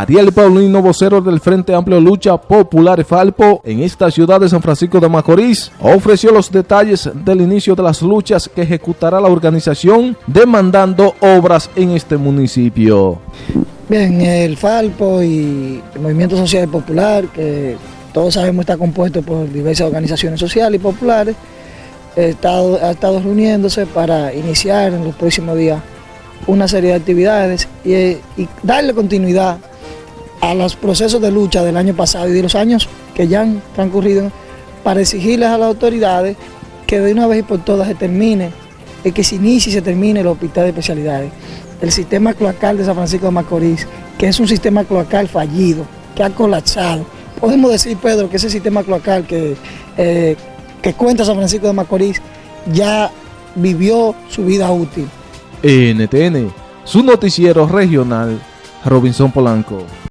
Ariel Paulino, vocero del Frente Amplio Lucha Popular Falpo en esta ciudad de San Francisco de Macorís, ofreció los detalles del inicio de las luchas que ejecutará la organización demandando obras en este municipio. Bien, el Falpo y el Movimiento Social Popular, que todos sabemos está compuesto por diversas organizaciones sociales y populares, ha estado, ha estado reuniéndose para iniciar en los próximos días una serie de actividades y, y darle continuidad a los procesos de lucha del año pasado y de los años que ya han transcurrido para exigirles a las autoridades que de una vez y por todas se termine, y que se inicie y se termine el hospital de especialidades. El sistema cloacal de San Francisco de Macorís, que es un sistema cloacal fallido, que ha colapsado. Podemos decir, Pedro, que ese sistema cloacal que, eh, que cuenta San Francisco de Macorís ya vivió su vida útil. NTN, su noticiero regional, Robinson Polanco.